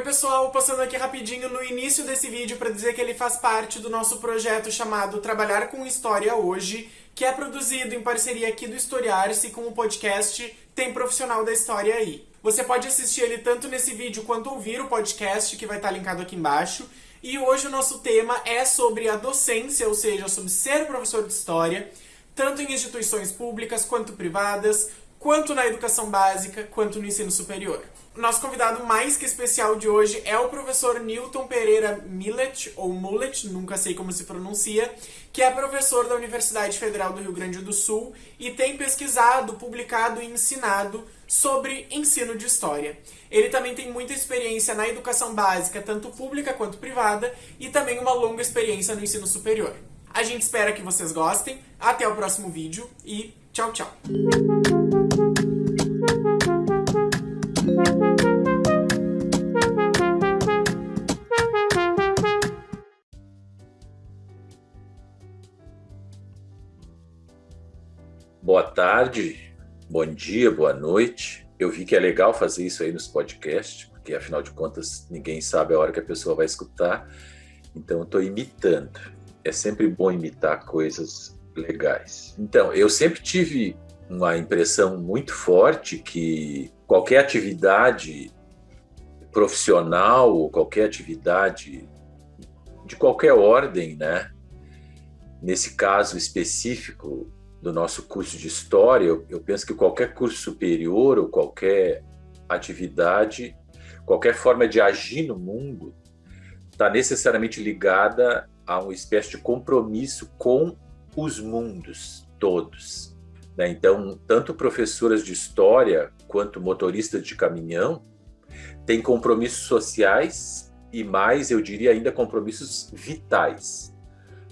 Oi pessoal, passando aqui rapidinho no início desse vídeo para dizer que ele faz parte do nosso projeto chamado Trabalhar com História Hoje, que é produzido em parceria aqui do Historiar-se com o podcast Tem Profissional da História aí. Você pode assistir ele tanto nesse vídeo quanto ouvir o podcast, que vai estar linkado aqui embaixo. E hoje o nosso tema é sobre a docência, ou seja, sobre ser professor de História, tanto em instituições públicas quanto privadas, quanto na educação básica, quanto no ensino superior. Nosso convidado mais que especial de hoje é o professor Newton Pereira Millet, ou Mullet, nunca sei como se pronuncia, que é professor da Universidade Federal do Rio Grande do Sul e tem pesquisado, publicado e ensinado sobre ensino de história. Ele também tem muita experiência na educação básica, tanto pública quanto privada, e também uma longa experiência no ensino superior. A gente espera que vocês gostem, até o próximo vídeo e tchau, tchau! Tarde, bom dia, boa noite. Eu vi que é legal fazer isso aí nos podcasts, porque afinal de contas ninguém sabe a hora que a pessoa vai escutar. Então estou imitando. É sempre bom imitar coisas legais. Então, eu sempre tive uma impressão muito forte que qualquer atividade profissional ou qualquer atividade de qualquer ordem, né? Nesse caso específico do nosso curso de história, eu, eu penso que qualquer curso superior ou qualquer atividade, qualquer forma de agir no mundo, está necessariamente ligada a uma espécie de compromisso com os mundos todos. Né? Então, tanto professoras de história quanto motoristas de caminhão têm compromissos sociais e mais, eu diria ainda, compromissos vitais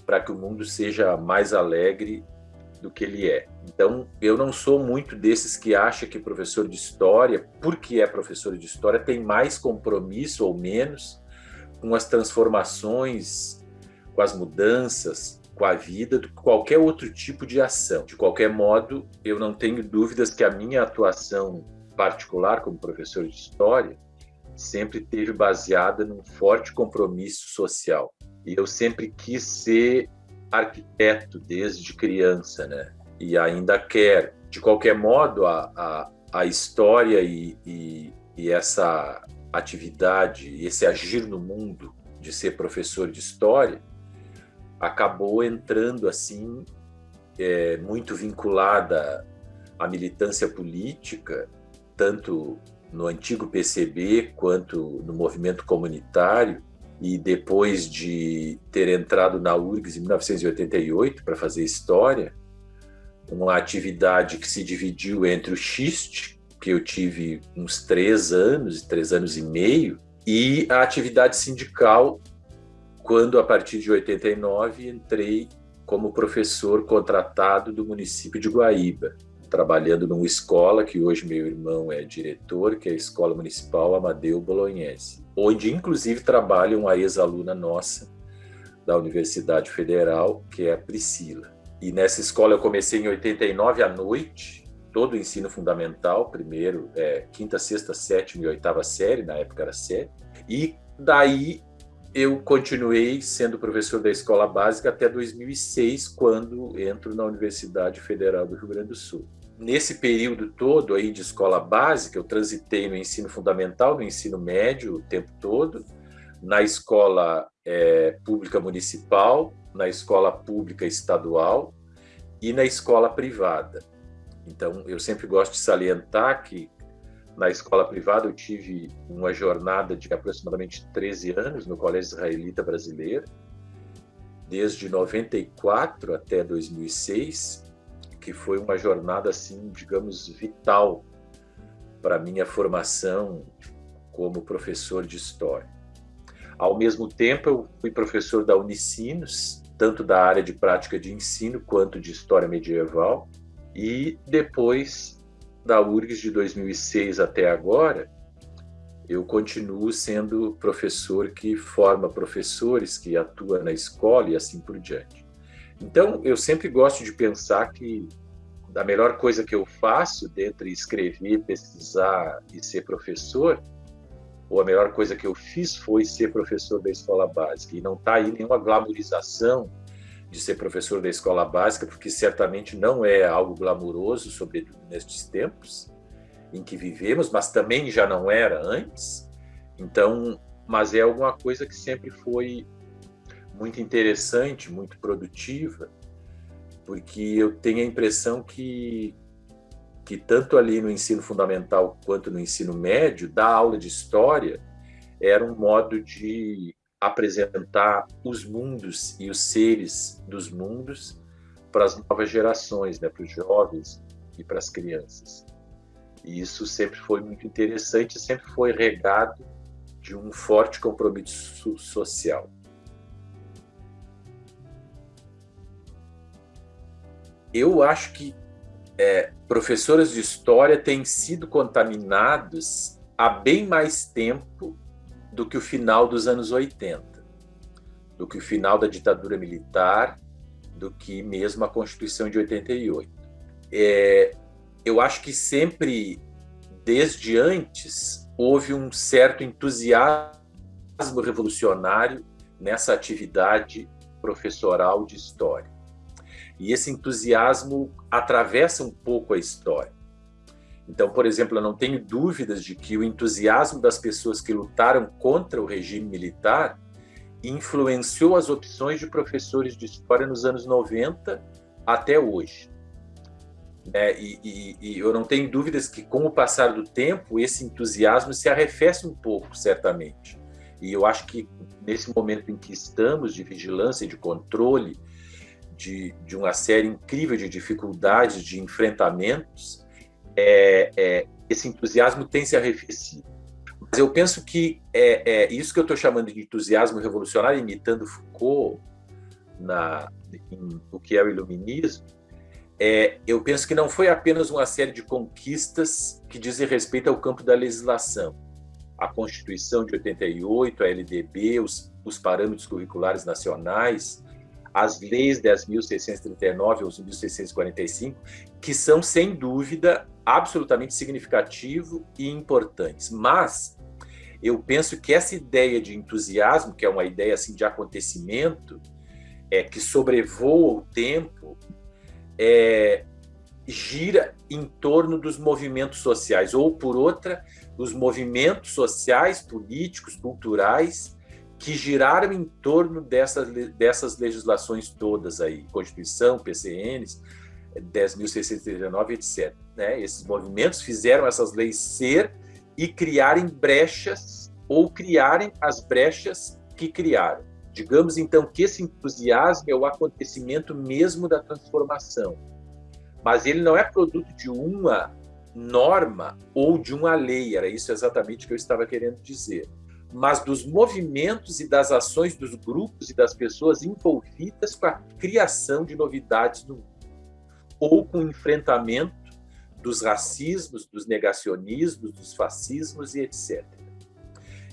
para que o mundo seja mais alegre do que ele é. Então, eu não sou muito desses que acha que professor de história, porque é professor de história, tem mais compromisso ou menos com as transformações, com as mudanças, com a vida do que qualquer outro tipo de ação. De qualquer modo, eu não tenho dúvidas que a minha atuação particular como professor de história sempre teve baseada num forte compromisso social. E eu sempre quis ser arquiteto desde criança, né? E ainda quero. De qualquer modo, a, a, a história e, e, e essa atividade, esse agir no mundo de ser professor de história, acabou entrando assim é, muito vinculada à militância política, tanto no antigo PCB quanto no movimento comunitário, e depois de ter entrado na URGS em 1988 para fazer história, uma atividade que se dividiu entre o XIST, que eu tive uns três anos, três anos e meio, e a atividade sindical quando, a partir de 89, entrei como professor contratado do município de Guaíba, trabalhando numa escola que hoje meu irmão é diretor, que é a Escola Municipal Amadeu Bolognese, onde inclusive trabalha uma ex-aluna nossa da Universidade Federal, que é a Priscila. E nessa escola eu comecei em 89 à noite, todo o ensino fundamental, primeiro, é, quinta, sexta, sétima e oitava série, na época era série, e daí eu continuei sendo professor da escola básica até 2006, quando entro na Universidade Federal do Rio Grande do Sul. Nesse período todo aí de escola básica, eu transitei no ensino fundamental, no ensino médio o tempo todo, na escola é, pública municipal, na escola pública estadual e na escola privada. Então, eu sempre gosto de salientar que na escola privada, eu tive uma jornada de aproximadamente 13 anos no Colégio Israelita Brasileiro, desde 94 até 2006, que foi uma jornada assim, digamos, vital para minha formação como professor de história. Ao mesmo tempo, eu fui professor da Unicinos, tanto da área de prática de ensino quanto de história medieval, e depois da URGS de 2006 até agora, eu continuo sendo professor que forma professores, que atua na escola e assim por diante. Então, eu sempre gosto de pensar que a melhor coisa que eu faço, dentre escrever, pesquisar e ser professor, ou a melhor coisa que eu fiz foi ser professor da escola básica. E não está aí nenhuma glamorização de ser professor da escola básica, porque certamente não é algo glamuroso, sobretudo nestes tempos em que vivemos, mas também já não era antes. Então, mas é alguma coisa que sempre foi muito interessante, muito produtiva, porque eu tenho a impressão que que tanto ali no ensino fundamental quanto no ensino médio, dar aula de história era um modo de apresentar os mundos e os seres dos mundos para as novas gerações, né, para os jovens e para as crianças. E isso sempre foi muito interessante, sempre foi regado de um forte compromisso social. Eu acho que é, professores de história têm sido contaminados há bem mais tempo do que o final dos anos 80, do que o final da ditadura militar, do que mesmo a Constituição de 88. É, eu acho que sempre, desde antes, houve um certo entusiasmo revolucionário nessa atividade professoral de história. E esse entusiasmo atravessa um pouco a história. Então, por exemplo, eu não tenho dúvidas de que o entusiasmo das pessoas que lutaram contra o regime militar influenciou as opções de professores de história nos anos 90 até hoje. É, e, e, e, eu não tenho dúvidas que, com o passar do tempo, esse entusiasmo se arrefece um pouco, certamente. E eu acho que, nesse momento em que estamos, de vigilância e de controle de, de uma série incrível de dificuldades, de enfrentamentos, é, é, esse entusiasmo tem se arrefecido. Mas eu penso que é, é isso que eu estou chamando de entusiasmo revolucionário, imitando Foucault na, em, o que é o iluminismo, é, eu penso que não foi apenas uma série de conquistas que dizem respeito ao campo da legislação. A Constituição de 88, a LDB, os, os parâmetros curriculares nacionais, as leis 10.639 ou 1.645, que são, sem dúvida, absolutamente significativo e importantes. Mas eu penso que essa ideia de entusiasmo, que é uma ideia assim de acontecimento, é que sobrevoa o tempo, é, gira em torno dos movimentos sociais, ou por outra, os movimentos sociais, políticos, culturais que giraram em torno dessas, dessas legislações todas aí, Constituição, PCNs, 10.639, etc. Né? Esses movimentos fizeram essas leis ser e criarem brechas, ou criarem as brechas que criaram. Digamos então que esse entusiasmo é o acontecimento mesmo da transformação, mas ele não é produto de uma norma ou de uma lei, era isso exatamente que eu estava querendo dizer mas dos movimentos e das ações dos grupos e das pessoas envolvidas com a criação de novidades no mundo, ou com o enfrentamento dos racismos, dos negacionismos, dos fascismos e etc.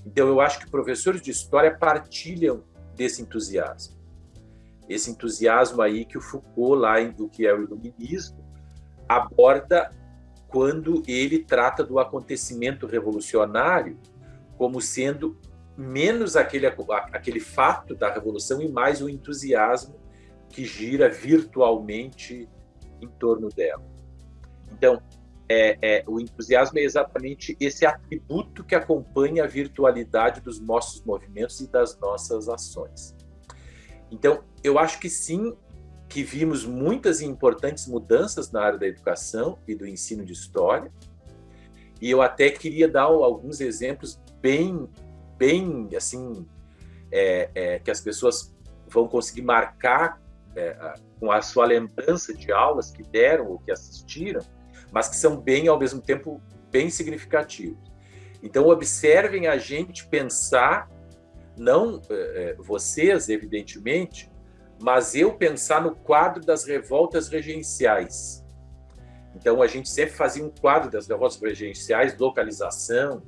Então, eu acho que professores de história partilham desse entusiasmo. Esse entusiasmo aí que o Foucault, lá em do que é o iluminismo, aborda quando ele trata do acontecimento revolucionário como sendo menos aquele, aquele fato da revolução e mais o entusiasmo que gira virtualmente em torno dela. Então, é, é, o entusiasmo é exatamente esse atributo que acompanha a virtualidade dos nossos movimentos e das nossas ações. Então, eu acho que sim, que vimos muitas e importantes mudanças na área da educação e do ensino de história, e eu até queria dar alguns exemplos bem, bem assim, é, é, que as pessoas vão conseguir marcar é, com a sua lembrança de aulas que deram ou que assistiram, mas que são bem, ao mesmo tempo, bem significativos. Então, observem a gente pensar, não é, é, vocês, evidentemente, mas eu pensar no quadro das revoltas regenciais. Então, a gente sempre fazia um quadro das revoltas regenciais, localização,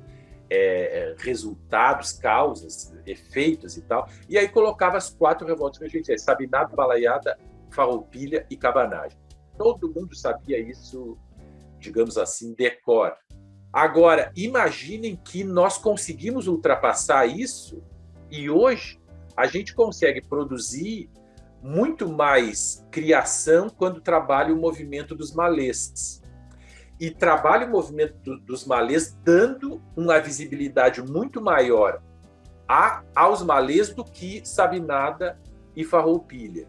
é, é, resultados, causas, efeitos e tal. E aí colocava as quatro revoltas regenciais, Sabinado, Balaiada, Farroupilha e Cabanagem. Todo mundo sabia isso, digamos assim, decor. Agora, imaginem que nós conseguimos ultrapassar isso e hoje a gente consegue produzir muito mais criação quando trabalha o movimento dos malês. E trabalha o movimento do, dos malês dando uma visibilidade muito maior a, aos malês do que Sabinada e Farroupilha.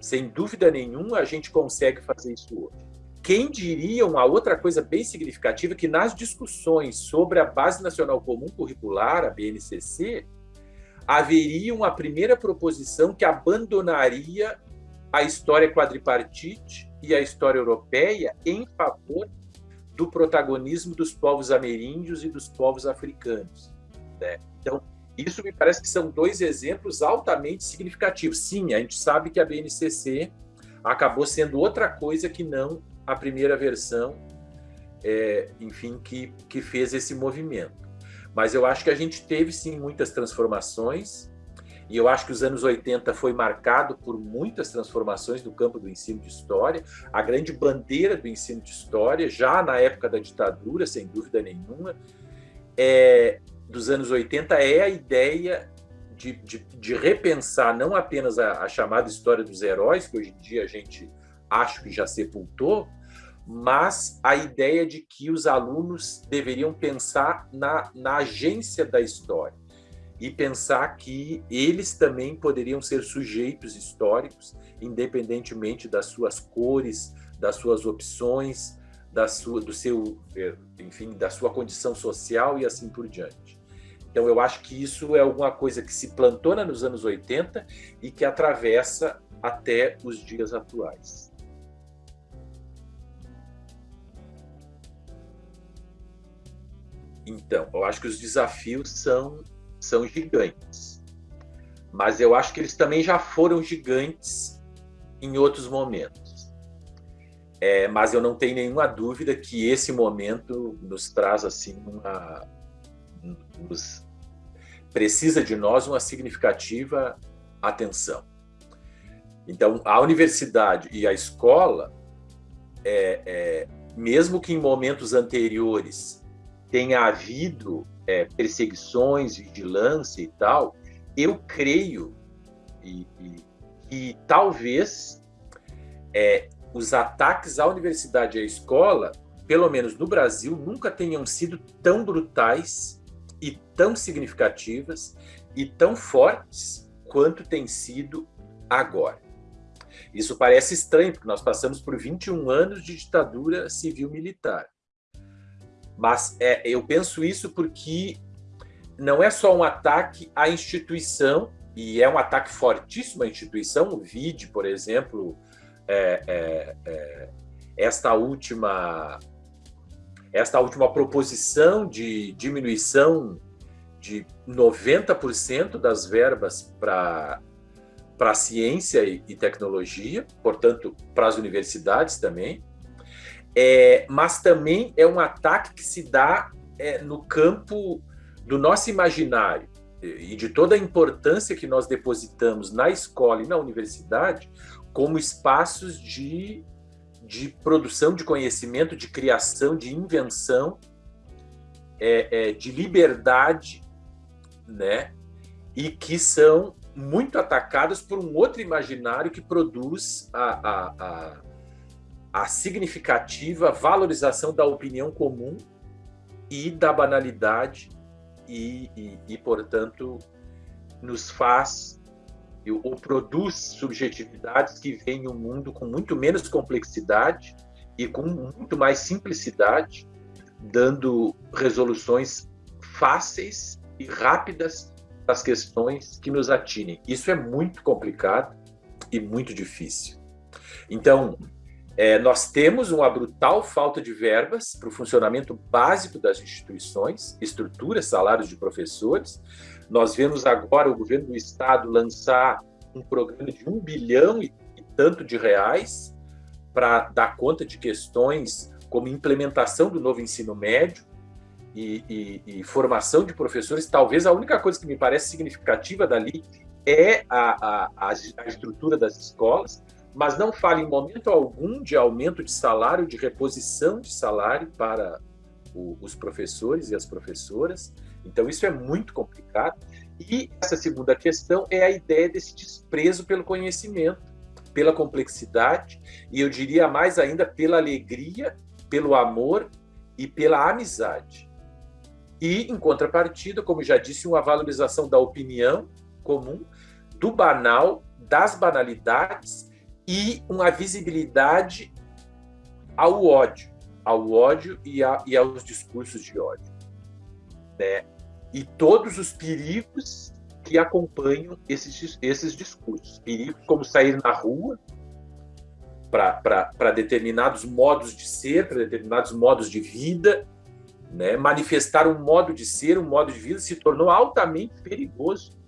Sem dúvida nenhuma, a gente consegue fazer isso hoje. Quem diria uma outra coisa bem significativa que nas discussões sobre a Base Nacional Comum Curricular, a BNCC, haveria uma primeira proposição que abandonaria a história quadripartite e a história europeia em favor do protagonismo dos povos ameríndios e dos povos africanos. Né? Então, isso me parece que são dois exemplos altamente significativos. Sim, a gente sabe que a BNCC acabou sendo outra coisa que não a primeira versão, é, enfim, que, que fez esse movimento. Mas eu acho que a gente teve sim muitas transformações, e eu acho que os anos 80 foi marcado por muitas transformações no campo do ensino de história. A grande bandeira do ensino de história, já na época da ditadura, sem dúvida nenhuma, é, dos anos 80 é a ideia de, de, de repensar não apenas a, a chamada história dos heróis, que hoje em dia a gente acho que já sepultou, mas a ideia de que os alunos deveriam pensar na, na agência da história e pensar que eles também poderiam ser sujeitos históricos, independentemente das suas cores, das suas opções, da sua, do seu, eh, enfim, da sua condição social e assim por diante. Então, eu acho que isso é alguma coisa que se plantou nos anos 80 e que atravessa até os dias atuais. Então, eu acho que os desafios são, são gigantes. Mas eu acho que eles também já foram gigantes em outros momentos. É, mas eu não tenho nenhuma dúvida que esse momento nos traz assim uma nos, precisa de nós uma significativa atenção. Então, a universidade e a escola, é, é, mesmo que em momentos anteriores tenha havido é, perseguições, vigilância e tal, eu creio e, e, que talvez é, os ataques à universidade e à escola, pelo menos no Brasil, nunca tenham sido tão brutais e tão significativas e tão fortes quanto tem sido agora. Isso parece estranho, porque nós passamos por 21 anos de ditadura civil-militar. Mas é, eu penso isso porque não é só um ataque à instituição, e é um ataque fortíssimo à instituição. O VID, por exemplo, é, é, é, esta última esta última proposição de diminuição de 90% das verbas para para ciência e, e tecnologia, portanto, para as universidades também, é, mas também é um ataque que se dá é, no campo do nosso imaginário e de toda a importância que nós depositamos na escola e na universidade como espaços de, de produção de conhecimento, de criação, de invenção, é, é, de liberdade, né? E que são muito atacadas por um outro imaginário que produz a, a, a a significativa valorização da opinião comum e da banalidade e, e, e portanto, nos faz ou produz subjetividades que veem o mundo com muito menos complexidade e com muito mais simplicidade, dando resoluções fáceis e rápidas das questões que nos atinem. Isso é muito complicado e muito difícil. Então, é, nós temos uma brutal falta de verbas para o funcionamento básico das instituições, estruturas, salários de professores. Nós vemos agora o governo do estado lançar um programa de um bilhão e, e tanto de reais para dar conta de questões como implementação do novo ensino médio e, e, e, formação de professores. Talvez a única coisa que me parece significativa dali é a, a, a estrutura das escolas, mas não fala em momento algum de aumento de salário, de reposição de salário para, o, os professores e as professoras. Então, isso é muito complicado. E essa segunda questão é a ideia desse desprezo pelo conhecimento, pela complexidade, e eu diria mais ainda pela alegria, pelo amor e pela amizade. E, em contrapartida, como já disse, uma valorização da opinião comum, do banal, das banalidades e uma visibilidade ao ódio, ao ódio e, a, e aos discursos de ódio. Né? E todos os perigos que acompanham esses, esses discursos. Perigos como sair na rua para determinados modos de ser, para determinados modos de vida, né? manifestar um modo de ser, um modo de vida, se tornou altamente perigoso,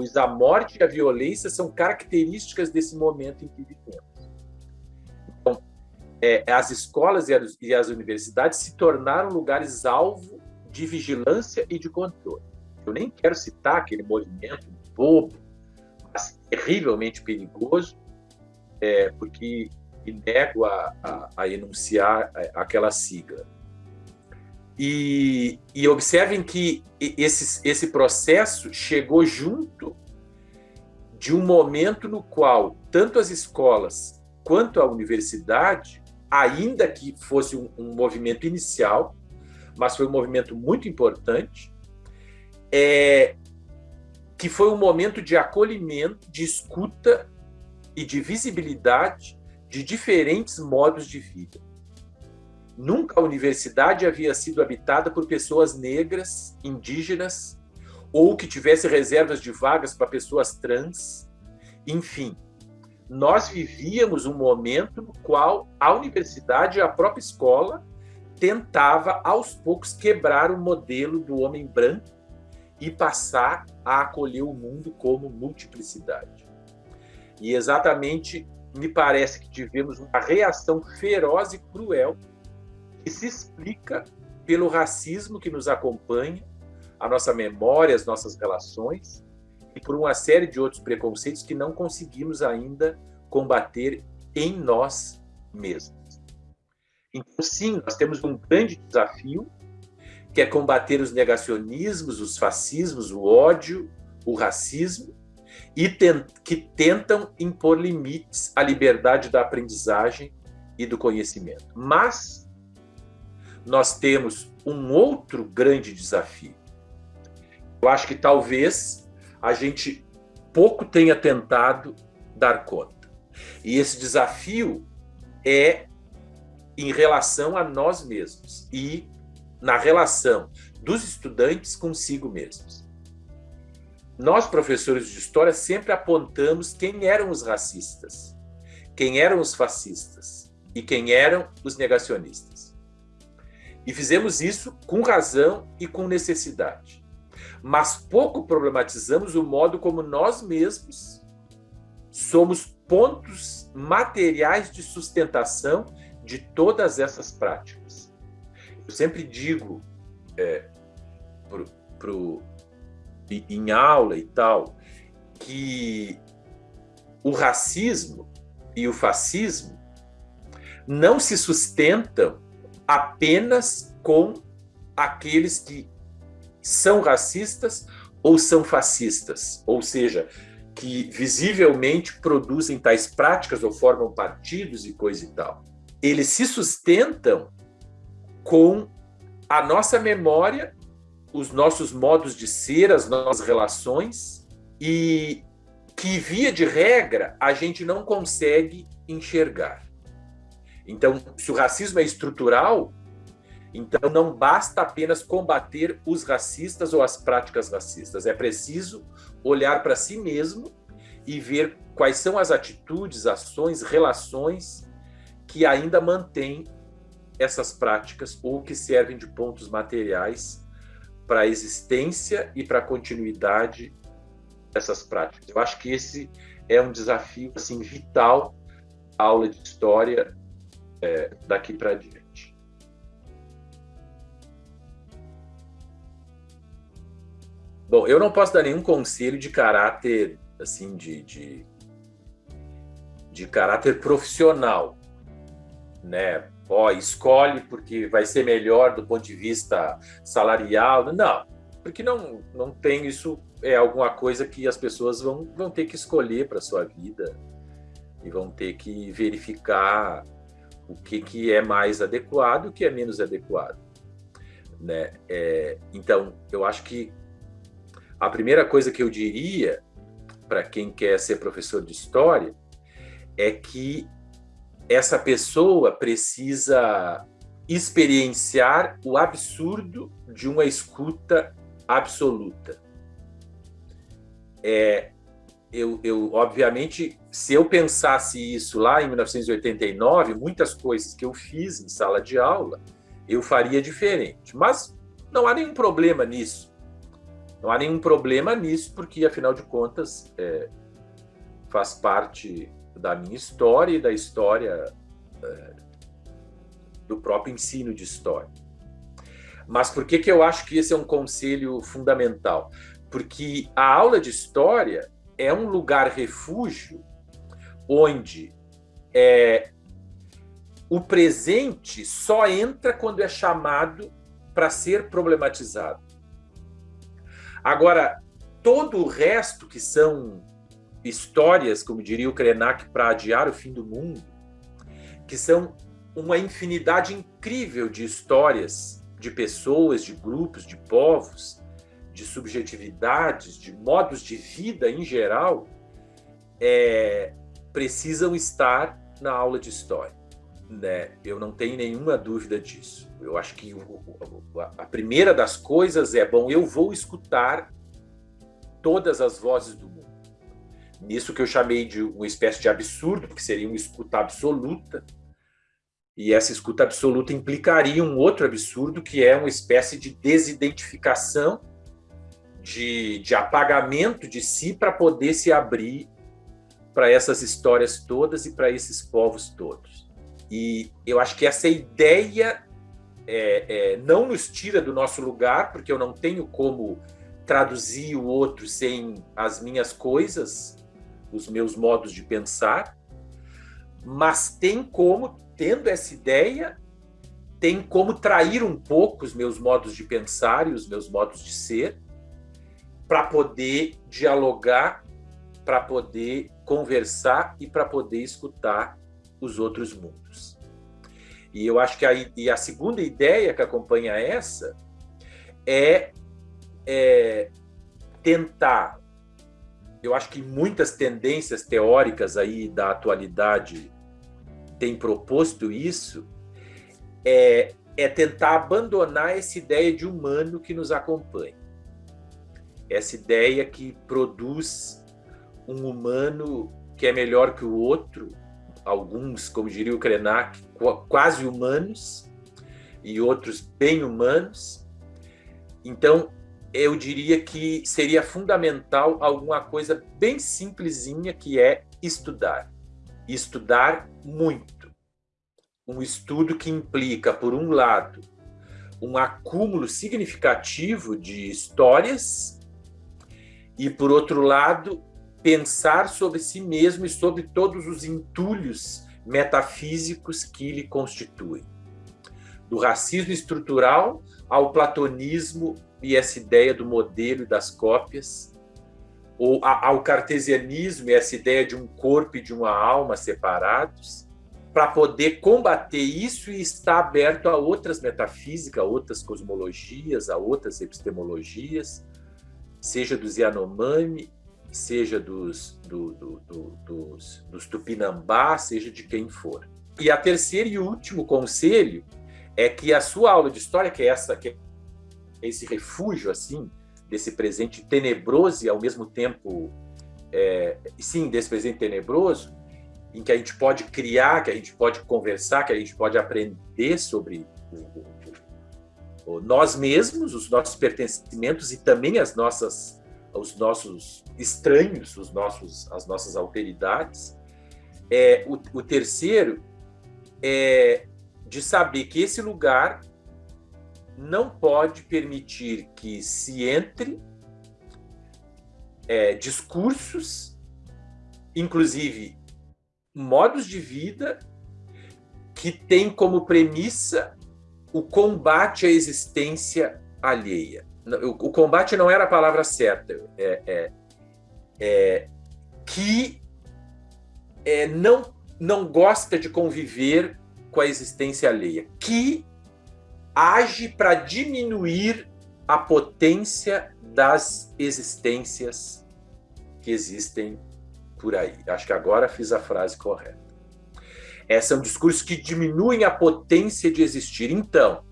pois a morte e a violência são características desse momento em que vivemos. Então, é, as escolas e as, e as universidades se tornaram lugares alvo de vigilância e de controle. Eu nem quero citar aquele movimento bobo, mas terrivelmente perigoso, é, porque me nego a, a, a enunciar aquela sigla e, e observem que esse, esse processo chegou junto de um momento no qual tanto as escolas quanto a universidade, ainda que fosse um, um movimento inicial, mas foi um movimento muito importante, é, que foi um momento de acolhimento, de escuta e de visibilidade de diferentes modos de vida. Nunca a universidade havia sido habitada por pessoas negras, indígenas, ou que tivesse reservas de vagas para pessoas trans. Enfim, nós vivíamos um momento no qual a universidade e a própria escola tentava aos poucos quebrar o modelo do homem branco e passar a acolher o mundo como multiplicidade. E exatamente me parece que tivemos uma reação feroz e cruel que se explica pelo racismo que nos acompanha, a nossa memória, as nossas relações, e por uma série de outros preconceitos que não conseguimos ainda combater em nós mesmos. Então, sim, nós temos um grande desafio, que é combater os negacionismos, os fascismos, o ódio, o racismo, e que tentam impor limites à liberdade da aprendizagem e do conhecimento. Mas nós temos um outro grande desafio. Eu acho que talvez a gente pouco tenha tentado dar conta. E esse desafio é em relação a nós mesmos e na relação dos estudantes consigo mesmos. Nós, professores de história, sempre apontamos quem eram os racistas, quem eram os fascistas e quem eram os negacionistas. E fizemos isso com razão e com necessidade. Mas pouco problematizamos o modo como nós mesmos somos pontos materiais de sustentação de todas essas práticas. Eu sempre digo é, pro, pro, em aula e tal que o racismo e o fascismo não se sustentam apenas com aqueles que são racistas ou são fascistas, ou seja, que visivelmente produzem tais práticas ou formam partidos e coisa e tal. Eles se sustentam com a nossa memória, os nossos modos de ser, as nossas relações e que via de regra a gente não consegue enxergar. Então, se o racismo é estrutural, então não basta apenas combater os racistas ou as práticas racistas, é preciso olhar para si mesmo e ver quais são as atitudes, ações, relações que ainda mantêm essas práticas ou que servem de pontos materiais para a existência e para a continuidade dessas práticas. Eu acho que esse é um desafio assim vital aula de história é, daqui para diante. Bom, eu não posso dar nenhum conselho de caráter, assim, de, de, de caráter profissional, né? ó, escolhe porque vai ser melhor do ponto de vista salarial. Não, porque não, não tem isso, é alguma coisa que as pessoas vão, vão ter que escolher para sua vida e vão ter que verificar o que, que é mais adequado e o que é menos adequado. Né? É, então, eu acho que a primeira coisa que eu diria para quem quer ser professor de história é que essa pessoa precisa experienciar o absurdo de uma escuta absoluta. É, eu, eu, obviamente, se eu pensasse isso lá em 1989, muitas coisas que eu fiz em sala de aula, eu faria diferente. Mas não há nenhum problema nisso. Não há nenhum problema nisso, porque, afinal de contas, é, faz parte da minha história e da história é, do próprio ensino de história. Mas por que, que eu acho que esse é um conselho fundamental? Porque a aula de história é um lugar refúgio onde é, o presente só entra quando é chamado para ser problematizado. Agora, todo o resto que são histórias, como diria o Krenak, para adiar o fim do mundo, que são uma infinidade incrível de histórias de pessoas, de grupos, de povos, de subjetividades, de modos de vida em geral, é, precisam estar na aula de história. Né? Eu não tenho nenhuma dúvida disso. Eu acho que a primeira das coisas é, bom, eu vou escutar todas as vozes do mundo. Nisso que eu chamei de uma espécie de absurdo, que seria uma escuta absoluta, e essa escuta absoluta implicaria um outro absurdo, que é uma espécie de desidentificação, de, de apagamento de si para poder se abrir para essas histórias todas e para esses povos todos. E eu acho que essa ideia é, é, não nos tira do nosso lugar, porque eu não tenho como traduzir o outro sem as minhas coisas, os meus modos de pensar, mas tem como, tendo essa ideia, tem como trair um pouco os meus modos de pensar e os meus modos de ser, para poder dialogar, para poder conversar e para poder escutar os outros mundos. E eu acho que a, e a segunda ideia que acompanha essa é, é tentar eu acho que muitas tendências teóricas aí da atualidade têm proposto isso, é, é tentar abandonar essa ideia de humano que nos acompanha. Essa ideia que produz um humano que é melhor que o outro, alguns, como diria o Krenak, quase humanos, e outros bem humanos. Então, eu diria que seria fundamental alguma coisa bem simplesinha que é estudar. Estudar muito. Um estudo que implica, por um lado, um acúmulo significativo de histórias e, por outro lado, pensar sobre si mesmo e sobre todos os entulhos metafísicos que lhe constituem. Do racismo estrutural ao platonismo e essa ideia do modelo e das cópias, ou ao cartesianismo e essa ideia de um corpo e de uma alma separados, para poder combater isso e estar aberto a outras metafísicas, a outras cosmologias, a outras epistemologias, seja dos Yanomami, seja dos, do, do, do, dos, dos Tupinambá, seja de quem for. E a terceira e último conselho é que a sua aula de história, que é essa que esse refúgio assim desse presente tenebroso e ao mesmo tempo é, sim desse presente tenebroso em que a gente pode criar que a gente pode conversar que a gente pode aprender sobre o, nós mesmos os nossos pertencimentos e também as nossas os nossos estranhos os nossos as nossas alteridades. É o, o terceiro é de saber que esse lugar não pode permitir que se entre é, discursos, inclusive modos de vida, que tem como premissa o combate à existência alheia. O, combate não era a palavra certa, é, é, é que é, não, não gosta de conviver com a existência alheia, que age para diminuir a potência das existências que existem por aí. Acho que agora fiz a frase correta. É, são discursos que diminuem a potência de existir. Então,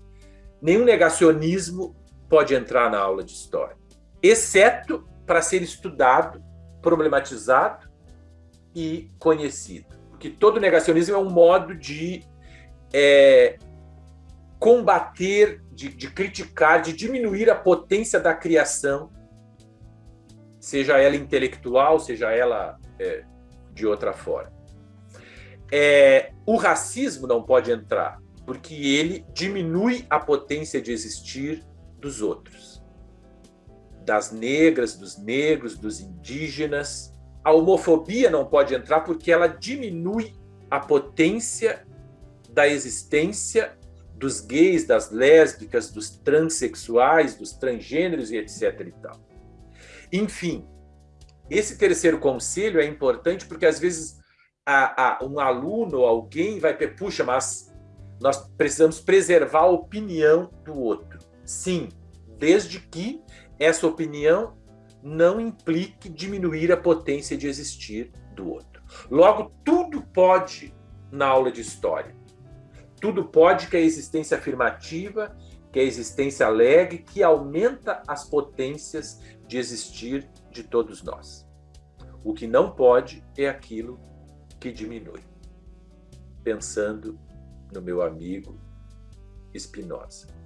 nenhum negacionismo pode entrar na aula de história, exceto para ser estudado, problematizado e conhecido. Porque todo negacionismo é um modo de é, combater, de, de criticar, de diminuir a potência da criação, seja ela intelectual, seja ela é, de outra forma. É, o racismo não pode entrar, porque ele diminui a potência de existir dos outros. Das negras, dos negros, dos indígenas. A homofobia não pode entrar porque ela diminui a potência da existência dos gays, das lésbicas, dos transexuais, dos transgêneros e etc. E tal. Enfim, esse terceiro conselho é importante porque às vezes a, a, um aluno alguém vai puxa, mas nós precisamos preservar a opinião do outro. Sim, desde que essa opinião não implique diminuir a potência de existir do outro. Logo, tudo pode na aula de história. Tudo pode que a existência afirmativa, que a existência alegre, que aumenta as potências de existir de todos nós. O que não pode é aquilo que diminui. Pensando no meu amigo Spinoza.